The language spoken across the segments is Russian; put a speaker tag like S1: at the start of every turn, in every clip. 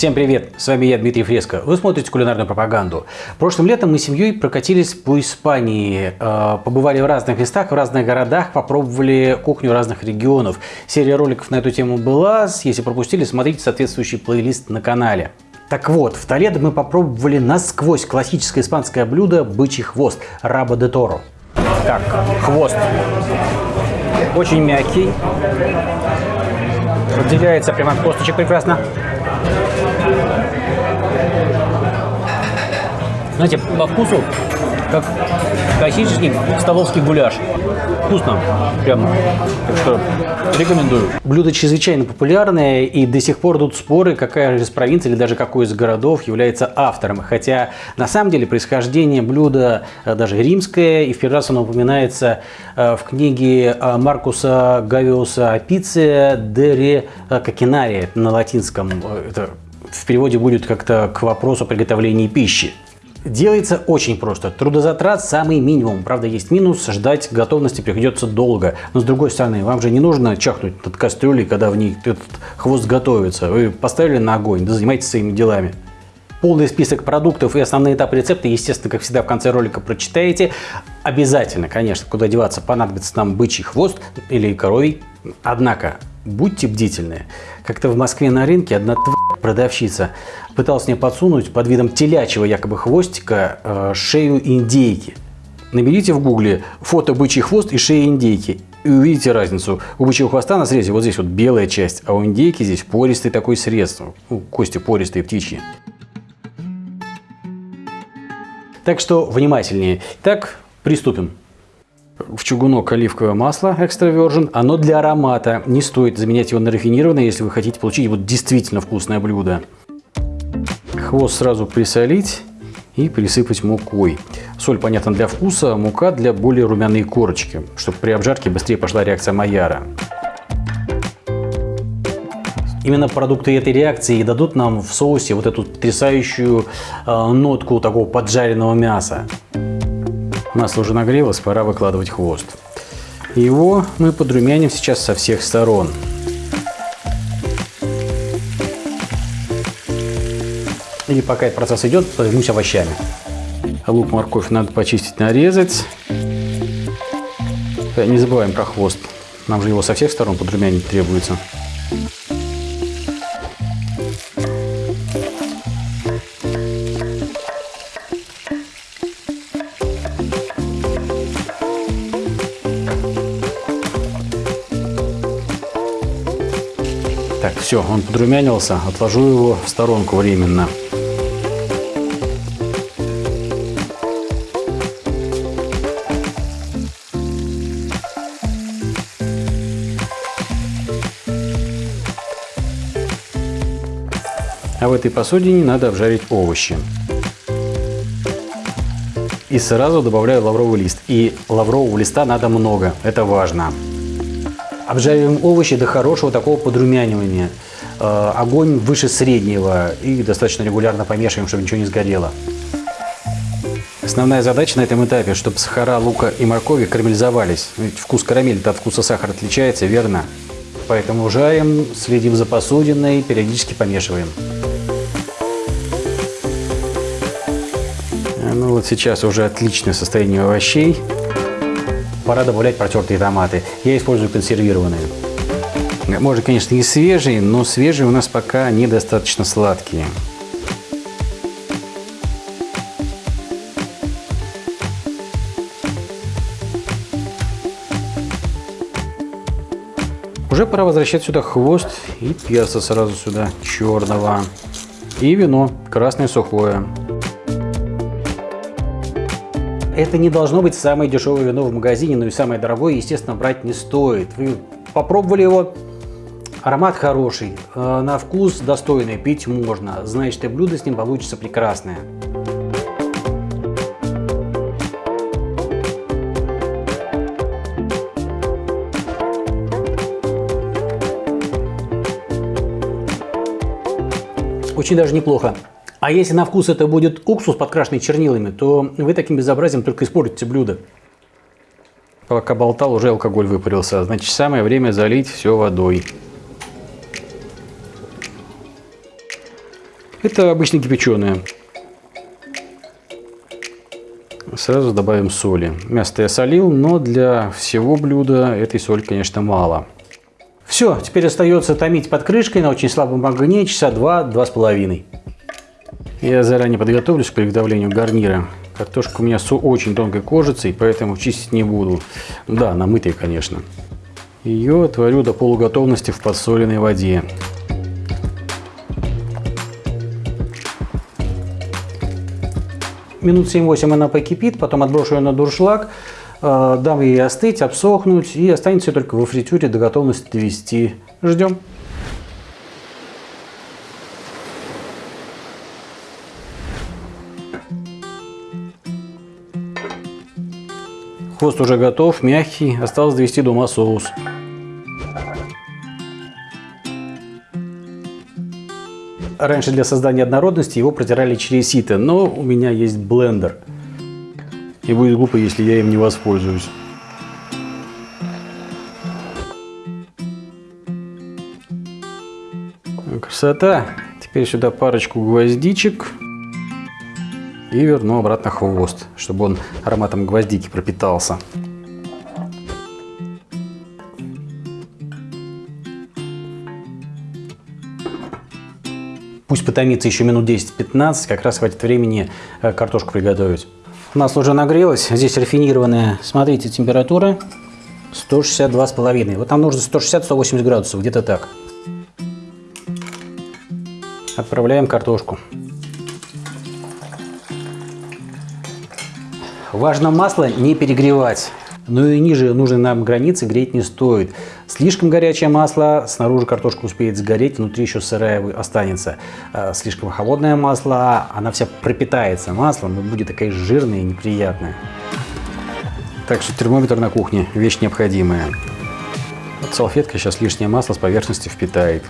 S1: Всем привет! С вами я, Дмитрий Фреско. Вы смотрите кулинарную пропаганду. Прошлым летом мы с семьей прокатились по Испании. э, Побывали в разных местах, в разных городах, попробовали кухню разных регионов. Серия роликов на эту тему была. Если пропустили, смотрите соответствующий плейлист на канале. Так вот, в Толедо мы попробовали насквозь классическое испанское блюдо бычий хвост – раба де торо. Так, хвост. Очень мягкий. Отделяется прямо от косточек прекрасно. Знаете, по вкусу, как классический столовский гуляш. Вкусно. Прям. Так что рекомендую. Блюдо чрезвычайно популярное, и до сих пор идут споры, какая же из провинций или даже какой из городов является автором. Хотя на самом деле происхождение блюда э, даже римское, и в первый раз оно упоминается э, в книге э, Маркуса Гавиуса Апиция де ре Кокинари на латинском. Это в переводе будет как-то к вопросу приготовления пищи. Делается очень просто. Трудозатрат самый минимум. Правда, есть минус. Ждать готовности приходится долго. Но с другой стороны, вам же не нужно чахнуть над кастрюлей, когда в ней этот хвост готовится. Вы поставили на огонь, да занимайтесь своими делами. Полный список продуктов и основные этапы рецепта, естественно, как всегда, в конце ролика прочитаете. Обязательно, конечно, куда деваться, понадобится нам бычий хвост или коровий. Однако, будьте бдительны. Как-то в Москве на рынке одна тварь продавщица пыталась мне подсунуть под видом телячьего якобы хвостика э, шею индейки. Наберите в гугле фото бычий хвост и шея индейки и увидите разницу. У бычьего хвоста на срезе вот здесь вот белая часть, а у индейки здесь пористый такой срез. Ну, кости пористые, птичьи. Так что внимательнее. Так, приступим. В чугунок оливковое масло экстра virgin. Оно для аромата. Не стоит заменять его на рафинированное, если вы хотите получить вот действительно вкусное блюдо. Хвост сразу присолить и присыпать мукой. Соль, понятно, для вкуса, мука для более румяной корочки, чтобы при обжарке быстрее пошла реакция Майяра. Именно продукты этой реакции и дадут нам в соусе вот эту потрясающую э, нотку такого поджаренного мяса. Масло уже нагрелось, пора выкладывать хвост. Его мы подрумяним сейчас со всех сторон. И пока этот процесс идет, займусь овощами. Лук, морковь надо почистить, нарезать. Э, Не забываем про хвост. Нам же его со всех сторон подрумянить требуется. Все, он подрумянился. Отложу его в сторонку временно. А в этой посудине надо обжарить овощи. И сразу добавляю лавровый лист. И лаврового листа надо много, это важно. Обжариваем овощи до хорошего такого подрумянивания. Э, Огонь выше среднего и достаточно регулярно помешиваем, чтобы ничего не сгорело. Основная задача на этом этапе, чтобы сахара лука и моркови карамелизовались. Ведь вкус карамели от вкуса сахара отличается, верно? Поэтому жарим, следим за посудиной, периодически помешиваем. Ну вот сейчас уже отличное состояние овощей. Пора добавлять протертые томаты. Я использую консервированные. Можно, конечно, и свежие, но свежие у нас пока недостаточно сладкие. Уже пора возвращать сюда хвост и перца сразу сюда черного. И вино красное сухое. Это не должно быть самое дешевое вино в магазине, но и самое дорогое, естественно, брать не стоит. Вы попробовали его, аромат хороший, э, на вкус достойный, пить можно. Значит, и блюдо с ним получится прекрасное. Очень даже неплохо. А если на вкус это будет уксус, подкрашенный чернилами, то вы таким безобразием только испортите блюдо. Пока болтал, уже алкоголь выпарился. Значит, самое время залить все водой. Это обычно кипяченое. Сразу добавим соли. Мясо я солил, но для всего блюда этой соли, конечно, мало. Все, теперь остается томить под крышкой на очень слабом огне часа два-два с половиной. Я заранее подготовлюсь к приготовлению гарнира. Картошка у меня с очень тонкой кожицей, поэтому чистить не буду. Да, намытой, конечно. Ее отварю до полуготовности в подсоленной воде. Минут 7-8 она покипит, потом отброшу ее на дуршлаг, э, дам ей остыть, обсохнуть и останется только во фритюре до готовности довести. Ждем. Хвост уже готов, мягкий, осталось довести до ума соус. Раньше для создания однородности его протирали через сито, но у меня есть блендер. И будет глупо, если я им не воспользуюсь. Красота! Теперь сюда парочку гвоздичек. И верну обратно хвост, чтобы он ароматом гвоздики пропитался. Пусть потомится еще минут 10-15, как раз хватит времени э, картошку приготовить. Масло уже нагрелось, здесь рафинированная, смотрите, температура 162,5. Вот нам нужно 160-180 градусов, где-то так. Отправляем картошку. Важно масло не перегревать. Ну и ниже нужной нам границы греть не стоит. Слишком горячее масло, снаружи картошка успеет сгореть, внутри еще сырая останется. А слишком холодное масло, она вся пропитается маслом и будет такая жирная и неприятная. Так что термометр на кухне – вещь необходимая. Вот салфетка сейчас лишнее масло с поверхности впитает.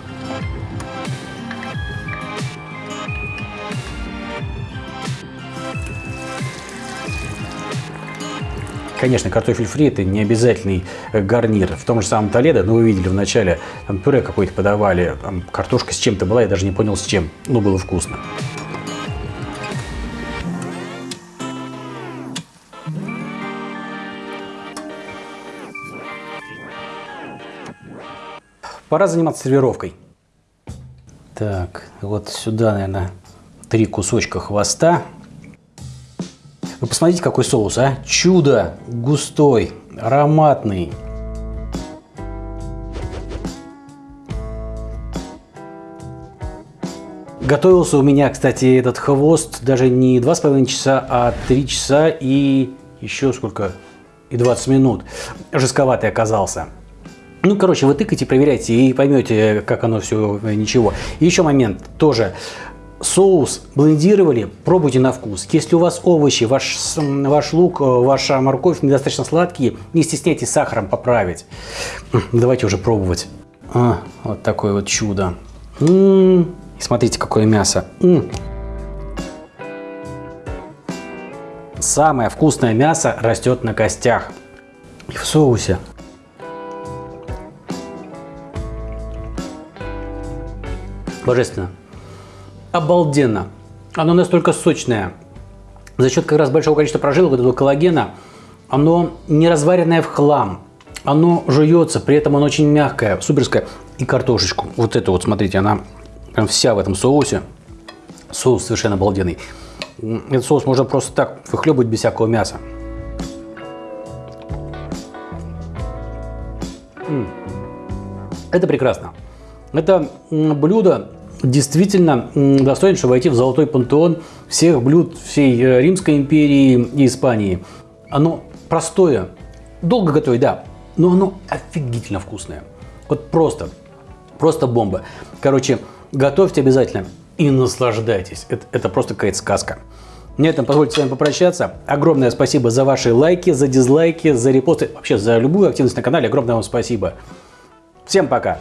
S1: Конечно, картофель фри это не обязательный э, гарнир. В том же самом Толедо, ну вы видели в начале, там пюре какое-то подавали, там картошка с чем-то была, я даже не понял с чем, но было вкусно. Пора заниматься сервировкой. Так, вот сюда, наверное, три кусочка хвоста. Вы посмотрите, какой соус, а? Чудо! Густой, ароматный. Готовился у меня, кстати, этот хвост даже не 2,5 часа, а 3 часа и еще сколько? И 20 минут. Жестковатый оказался. Ну, короче, вы тыкайте, проверяйте и поймете, как оно все, ничего. И еще момент тоже соус блендировали, пробуйте на вкус. Если у вас овощи, ваш, ваш лук, э, ваша морковь недостаточно сладкие, не стесняйтесь сахаром поправить. Давайте уже пробовать. А, вот такое вот чудо. М -м -м. Смотрите, какое мясо. М Самое вкусное мясо растет на костях и в соусе. Божественно обалденно. Оно настолько сочное. За счет как раз большого количества прожилок, вот этого коллагена, оно не разваренное в хлам. Оно жуется, при этом оно очень мягкое, суперское. И картошечку. Вот это вот, смотрите, она прям вся в этом соусе. Соус совершенно обалденный. Этот соус можно просто так выхлебывать без всякого мяса. Это прекрасно. Это блюдо действительно достоин, чтобы войти в золотой пантеон всех блюд всей э, Римской империи и Испании. Оно простое, долго готовить, да, но оно офигительно вкусное. Вот просто, просто бомба. Короче, готовьте обязательно и наслаждайтесь. Это, это просто какая-то сказка. На этом позвольте с вами попрощаться. Огромное спасибо за ваши лайки, за дизлайки, за репосты, вообще за любую активность на канале. Огромное вам спасибо. Всем пока!